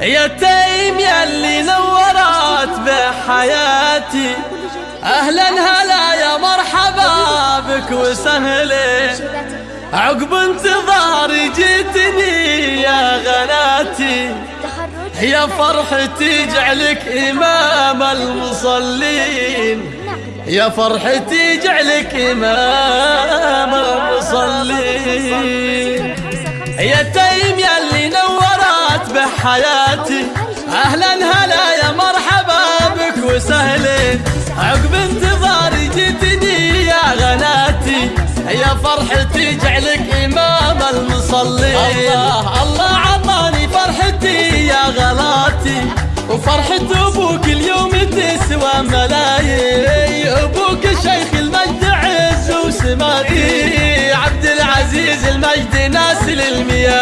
يا تيم يلي نورت بحياتي. أهلا هلا يا مرحبا بك وسهلا. عقب انتظاري جيتني يا غناتي. يا فرحتي جعلك إمام المصلين. يا فرحتي جعلك إمام المصلين. يا تيم يلي نورت بحياتي. أهلا هلا يا مرحبا بك وسهلين. عقب انتظاري جيتني يا غناتي. يا فرحتي جعلك إمام المصلين. الله الله. عطاني فرحتي يا غلاتي. وفرحة أبوك اليوم تسوى ملايين. أبوك شيخ المجد عز وسماتي عبد العزيز المجد ناسل الميامي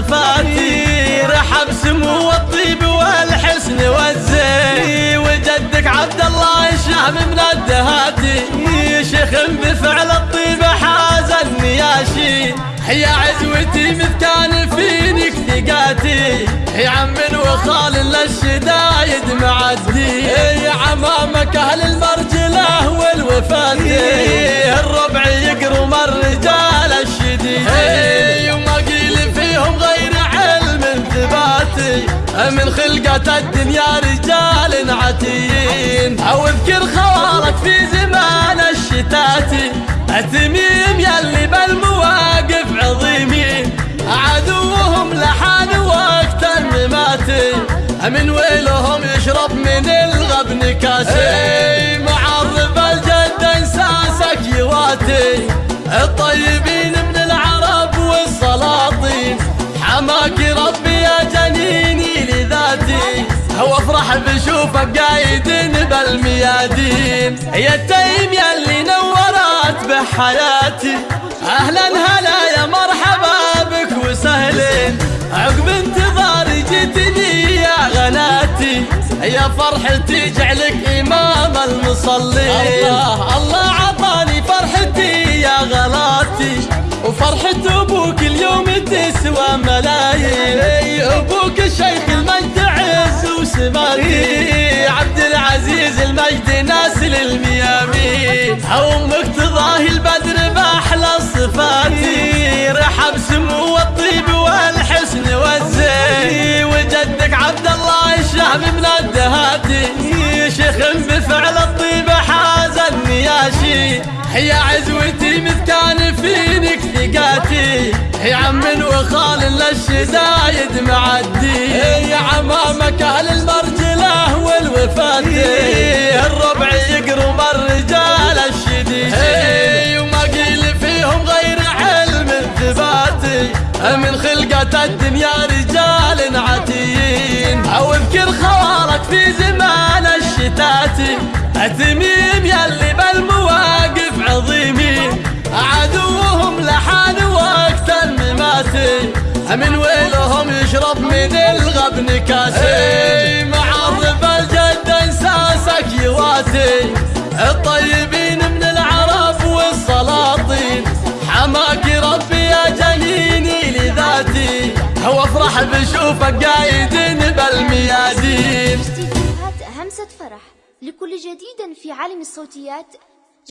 الصفاتي رحب سمو الطيب والحسن والزين وجدك عبد الله الشهم من الدهاتي. شيخ بفعل الطيب حاز النياشي يا عزوتي مثل كان فينك ثقاتي. يا عم وخال للشدايد معدي. يا عمامك أهل المرجلة والوفاتي. خلقة الدنيا رجال عتيين. أو اذكر خوالك في زمان الشتاتي التميم يلي بالمواقف عظيمين. عدوهم لحان وقت المماتي من ويلهم يشرب من الغبن كاسي وافرح بشوفك قايد بالميادين. يا تيم يلي نورت بحياتي. أهلا هلا يا مرحبا بك وسهلين. عقب انتظاري جيتني يا غناتي. يا فرحتي جعلك إمام المصلين. الله الله عطاني فرحتي يا غلاتي. وفرحة أبوك الدهاتي شيخ بفعل الطيب حاز النياشي يا عزوتي مثل كان فينك ثقاتي. يا عم وخال للشدايد معدي. يا عمامك أهل المرجلة والوفاتي. الربع يقرم الرجال الشديد. وما قيل فيهم غير علم ثباتي من خلقة الدنيا في زمان الشتاتي التميم يلي بالمواقف عظيمين عدوهم لحان وقت المماتي من ويلهم يشرب من الغبن كاسي معرب الجد إنساسك يواتي. الطيبين من العرب والسلاطين. حماك ربي يا جنيني لذاتي. وافرح بشوفك قايد بالميادين همسة فرح لكل جديد في عالم الصوتيات